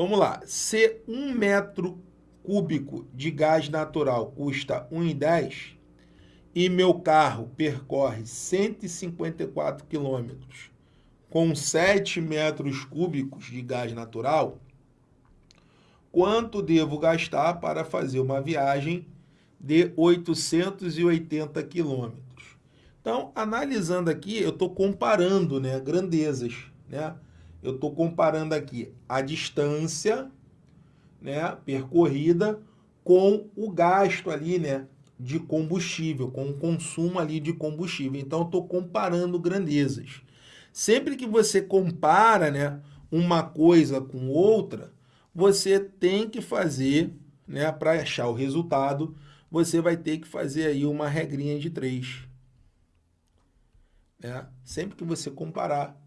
Vamos lá. Se um metro cúbico de gás natural custa 1,10 e meu carro percorre 154 quilômetros com 7 metros cúbicos de gás natural, quanto devo gastar para fazer uma viagem de 880 quilômetros? Então, analisando aqui, eu estou comparando né, grandezas. Né? Eu estou comparando aqui a distância né, percorrida com o gasto ali, né, de combustível, com o consumo ali de combustível. Então, estou comparando grandezas. Sempre que você compara né, uma coisa com outra, você tem que fazer, né, para achar o resultado, você vai ter que fazer aí uma regrinha de três. Né? Sempre que você comparar,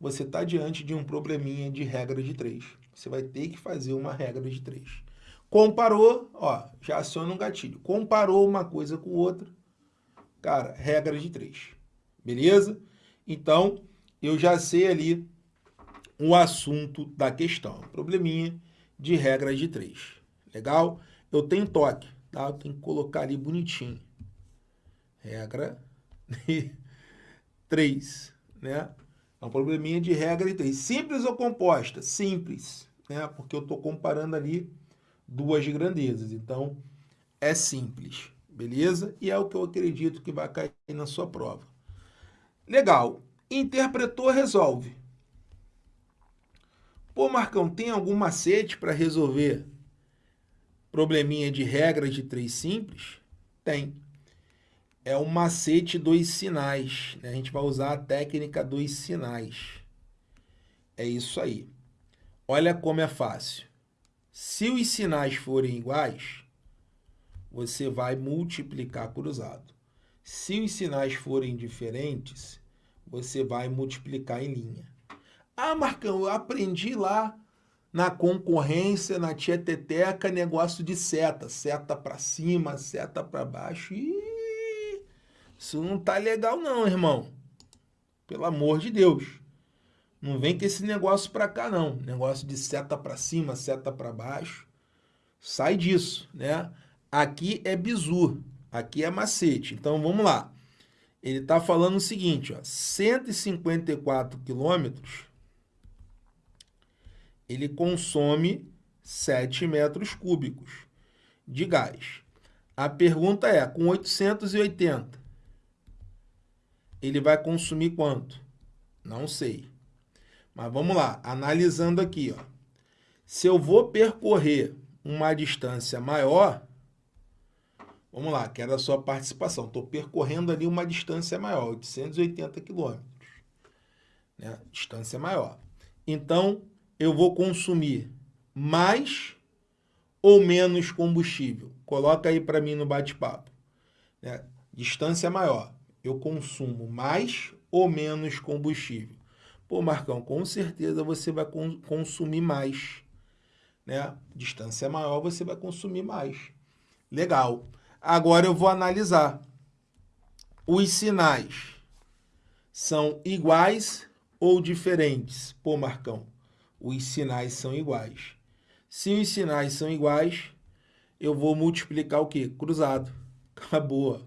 você está diante de um probleminha de regra de três. Você vai ter que fazer uma regra de três. Comparou, ó, já aciona um gatilho. Comparou uma coisa com outra, cara, regra de três. Beleza? Então, eu já sei ali o assunto da questão. Probleminha de regra de três. Legal? Eu tenho toque, tá? Eu tenho que colocar ali bonitinho. Regra de 3, né? É um probleminha de regra de 3. Simples ou composta? Simples, né? Porque eu estou comparando ali duas grandezas. Então, é simples, beleza? E é o que eu acredito que vai cair na sua prova. Legal. Interpretou, resolve. Pô, Marcão, tem algum macete para resolver probleminha de regra de três simples? Tem é o macete dos sinais. Né? A gente vai usar a técnica dos sinais. É isso aí. Olha como é fácil. Se os sinais forem iguais, você vai multiplicar cruzado. Se os sinais forem diferentes, você vai multiplicar em linha. Ah, Marcão, eu aprendi lá na concorrência, na tieteteca, negócio de seta. Seta para cima, seta para baixo. Ih, isso não tá legal não, irmão. Pelo amor de Deus. Não vem com esse negócio para cá não. Negócio de seta para cima, seta para baixo. Sai disso, né? Aqui é bizu, aqui é macete. Então vamos lá. Ele está falando o seguinte, ó, 154 quilômetros, ele consome 7 metros cúbicos de gás. A pergunta é, com 880, ele vai consumir quanto? Não sei. Mas vamos lá, analisando aqui. Ó. Se eu vou percorrer uma distância maior, vamos lá, quero a sua participação. Estou percorrendo ali uma distância maior, 880 quilômetros. Né? Distância maior. Então, eu vou consumir mais ou menos combustível? Coloca aí para mim no bate-papo. Né? Distância maior eu consumo mais ou menos combustível? Pô, Marcão, com certeza você vai consumir mais. Né? Distância maior, você vai consumir mais. Legal. Agora eu vou analisar. Os sinais são iguais ou diferentes? Pô, Marcão, os sinais são iguais. Se os sinais são iguais, eu vou multiplicar o quê? Cruzado. Acabou.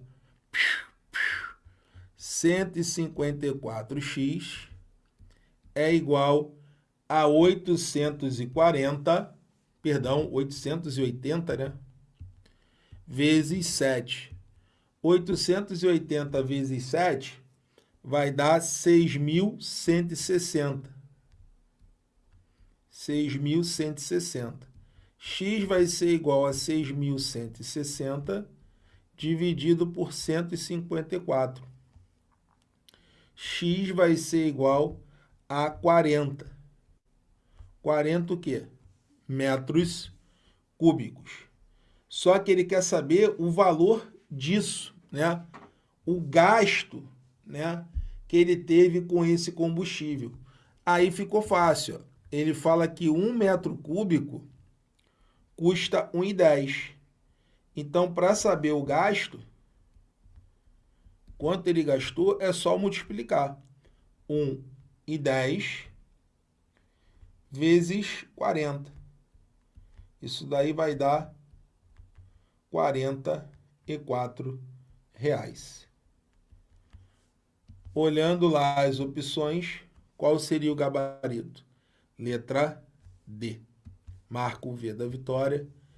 154x é igual a 840, perdão, 880, né? Vezes 7. 880 vezes 7 vai dar 6.160. 6.160. X vai ser igual a 6.160 dividido por 154 x vai ser igual a 40. 40 o quê? Metros cúbicos. Só que ele quer saber o valor disso, né? O gasto, né? Que ele teve com esse combustível. Aí ficou fácil. Ó. Ele fala que um metro cúbico custa 1,10. Então, para saber o gasto, quanto ele gastou, é só multiplicar 1 e 10 vezes 40. Isso daí vai dar 44 reais. Olhando lá as opções, qual seria o gabarito? Letra D. Marco o V da vitória